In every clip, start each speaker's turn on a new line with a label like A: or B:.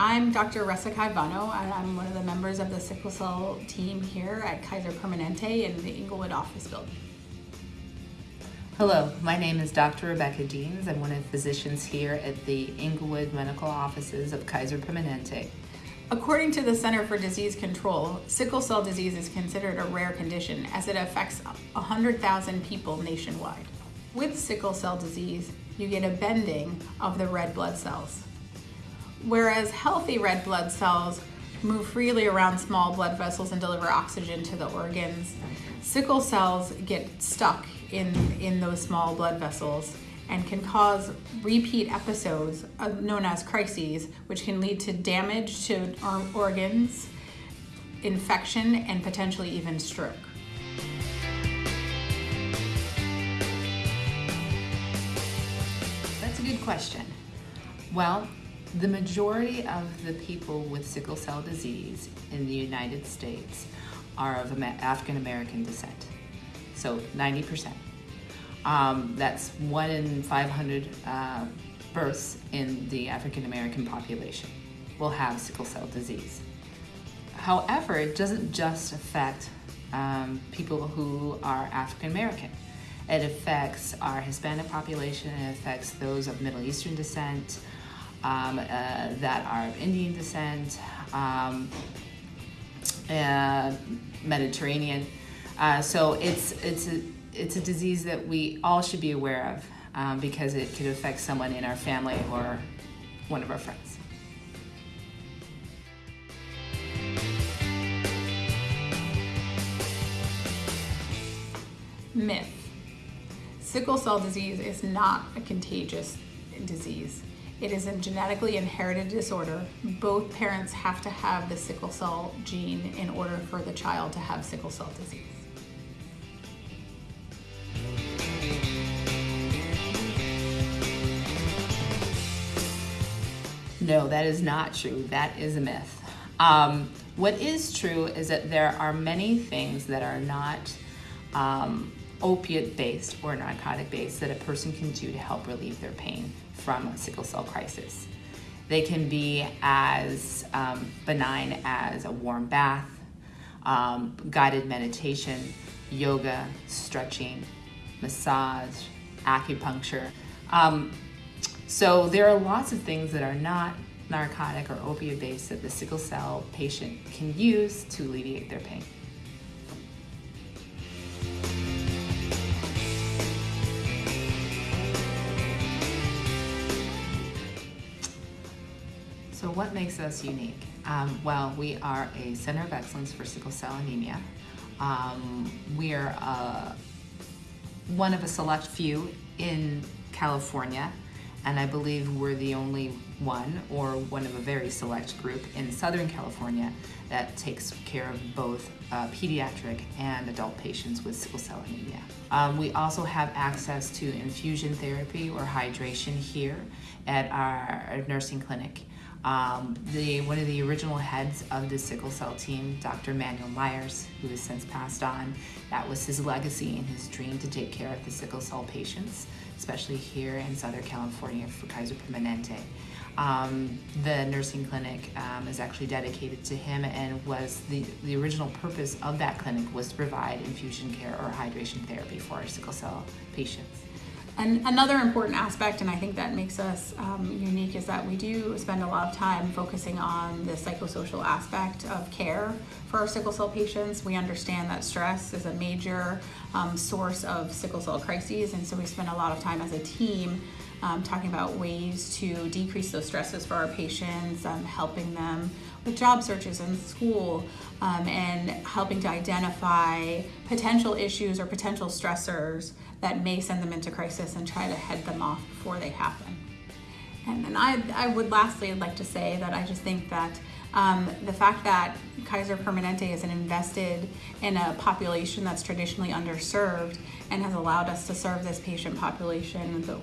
A: I'm Dr. Resikai Vano, and I'm one of the members of the sickle cell team here at Kaiser Permanente in the Inglewood office building.
B: Hello, my name is Dr. Rebecca Deans. I'm one of the physicians here at the Inglewood Medical Offices of Kaiser Permanente.
A: According to the Center for Disease Control, sickle cell disease is considered a rare condition as it affects 100,000 people nationwide. With sickle cell disease, you get a bending of the red blood cells. Whereas healthy red blood cells move freely around small blood vessels and deliver oxygen to the organs. Sickle cells get stuck in, in those small blood vessels and can cause repeat episodes known as crises, which can lead to damage to organs, infection, and potentially even stroke.
B: That's a good question. Well, the majority of the people with sickle cell disease in the United States are of African American descent, so 90%. Um, that's one in 500 uh, births in the African American population will have sickle cell disease. However, it doesn't just affect um, people who are African American. It affects our Hispanic population, it affects those of Middle Eastern descent, um, uh, that are of Indian descent, um, uh, Mediterranean. Uh, so it's, it's, a, it's a disease that we all should be aware of um, because it could affect someone in our family or one of our friends.
A: Myth. Sickle cell disease is not a contagious disease. It is a genetically inherited disorder. Both parents have to have the sickle cell gene in order for the child to have sickle cell disease.
B: No, that is not true. That is a myth. Um, what is true is that there are many things that are not um, opiate based or narcotic based that a person can do to help relieve their pain from a sickle cell crisis. They can be as um, benign as a warm bath, um, guided meditation, yoga, stretching, massage, acupuncture. Um, so there are lots of things that are not narcotic or opioid based that the sickle cell patient can use to alleviate their pain. What makes us unique? Um, well, we are a Center of Excellence for Sickle Cell Anemia. Um, we are uh, one of a select few in California, and I believe we're the only one or one of a very select group in Southern California that takes care of both uh, pediatric and adult patients with sickle cell anemia. Um, we also have access to infusion therapy or hydration here at our nursing clinic. Um, the, one of the original heads of the sickle cell team, Dr. Manuel Myers, who has since passed on, that was his legacy and his dream to take care of the sickle cell patients, especially here in Southern California for Kaiser Permanente. Um, the nursing clinic um, is actually dedicated to him and was the, the original purpose of that clinic was to provide infusion care or hydration therapy for sickle cell patients.
A: And another important aspect, and I think that makes us um, unique, is that we do spend a lot of time focusing on the psychosocial aspect of care for our sickle cell patients. We understand that stress is a major um, source of sickle cell crises, and so we spend a lot of time as a team um, talking about ways to decrease those stresses for our patients, um, helping them with job searches in school, um, and helping to identify potential issues or potential stressors that may send them into crisis and try to head them off before they happen. And then I, I would lastly like to say that I just think that um, the fact that Kaiser Permanente is invested in a population that's traditionally underserved and has allowed us to serve this patient population the,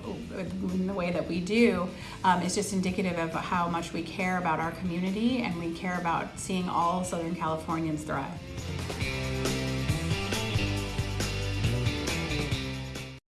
A: in the way that we do um, is just indicative of how much we care about our community and we care about seeing all Southern Californians thrive.